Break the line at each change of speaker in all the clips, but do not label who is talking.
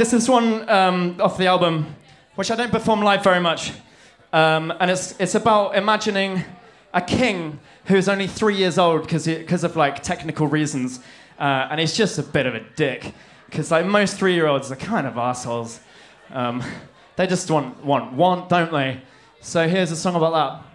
This is one um, off the album, which I don't perform live very much. Um, and it's, it's about imagining a king who's only three years old because of like technical reasons. Uh, and he's just a bit of a dick. Because like most three year olds are kind of assholes. Um, they just want, want, want, don't they? So here's a song about that.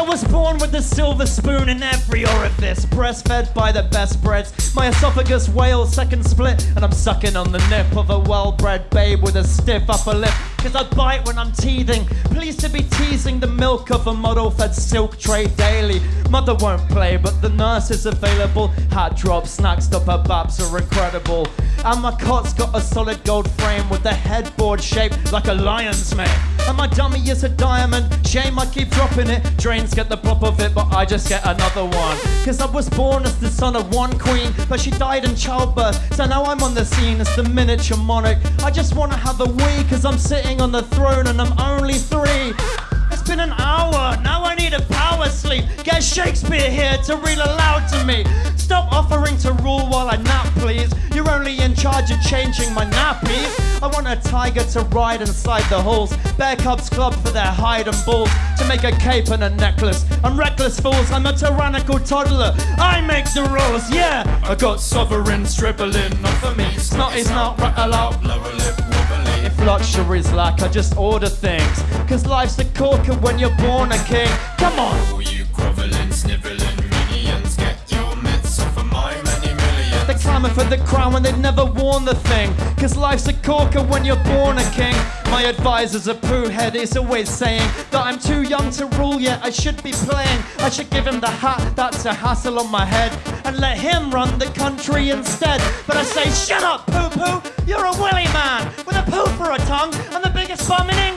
I was born with a silver spoon in every orifice, breastfed by the best breads. My esophagus wails, second split, and I'm sucking on the nip of a well bred babe with a stiff upper lip. Cause I bite when I'm teething. Pleased to be teasing the milk of a model fed silk tray daily. Mother won't play, but the nurse is available. Hat drop, snacks stop her babs are incredible. And my cot's got a solid gold frame with a headboard shaped like a lion's mane. And my dummy is a diamond. Shame I keep dropping it. Drains get the pop of it, but I just get another one. Cause I was born as the son of one queen, but she died in childbirth. So now I'm on the scene as the miniature monarch. I just wanna have a wee, cause I'm sitting sitting on the throne and I'm only three. It's been an hour, now I need a power sleep. Get Shakespeare here to read aloud to me. Stop offering to rule while I nap, please. You're only in charge of changing my nappies. I want a tiger to ride inside the halls. Bear cubs club for their hide and balls. To make a cape and a necklace. I'm reckless fools, I'm a tyrannical toddler. I make the rules, yeah. I got sovereigns dribbling off of me. Snot, rattle out, lower lip luxuries like I just order things. Cause life's a corker when you're born a king. Come on!
Oh, you groveling, sniveling minions, get your mitts off of my many millions.
They're clamour for the crown when they've never worn the thing. Cause life's a corker when you're born a king. My advisor's a poo head, he's always saying that I'm too young to rule yet, I should be playing. I should give him the hat, that's a hassle on my head, and let him run the country instead. But I say, shut up, poo poo, you're a willy man tongue and the biggest bum in England.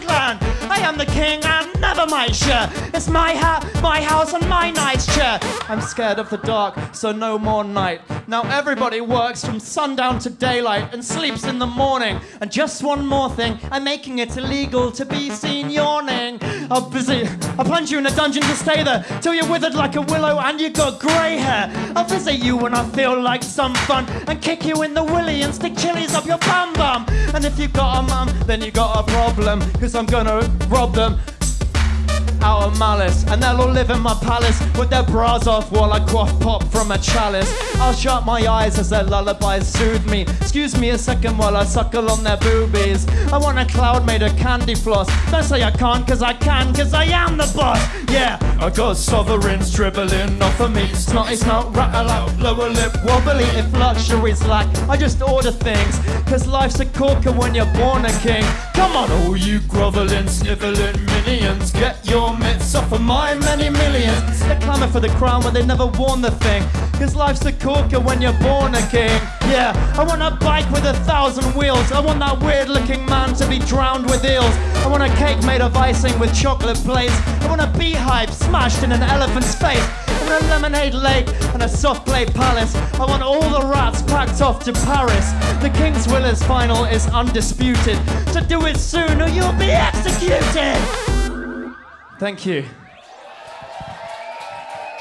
I am the king and never my share. It's my hat, my house, and my nice chair. I'm scared of the dark, so no more night. Now everybody works from sundown to daylight and sleeps in the morning. And just one more thing, I'm making it illegal to be seen yawning. I'll busy, I'll plunge you in a dungeon to stay there till you're withered like a willow and you got grey hair. I'll visit you when I feel like some fun and kick you in the willy and stick chilies up your bum bum. And if you got a mum, then you got a problem, cause I'm gonna them out of malice. And they'll all live in my palace with their bras off while I quaff pop from a chalice. I'll shut my eyes as their lullabies soothe me. Excuse me a second while I suckle on their boobies. I want a cloud made of candy floss. Don't say I can't, cause I can, cause I am the boss. Yeah, I got sovereigns dribbling off of me. Snotty snot, rattle out, lower lip wobbly. If luxury's lack, I just order things. Cause life's a corker when you're born a king. Come on, all you groveling, sniveling minions, get your of my many millions. They clamour for the crown when they've never worn the thing. Cause life's a corker when you're born a king. Yeah, I want a bike with a thousand wheels. I want that weird looking man to be drowned with eels. I want a cake made of icing with chocolate plates. I want a beehive smashed in an elephant's face. I want a lemonade lake and a soft play palace. I want all the rats packed off to Paris. The King's will is final, is undisputed. So do it soon or you'll be executed. Thank you.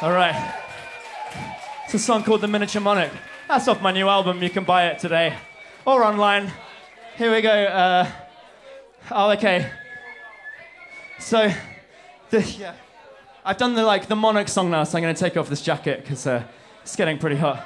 All right. It's a song called The Miniature Monarch. That's off my new album. You can buy it today or online. Here we go. Uh, oh, okay. So, the, yeah. I've done the like the Monarch song now, so I'm going to take off this jacket because uh, it's getting pretty hot.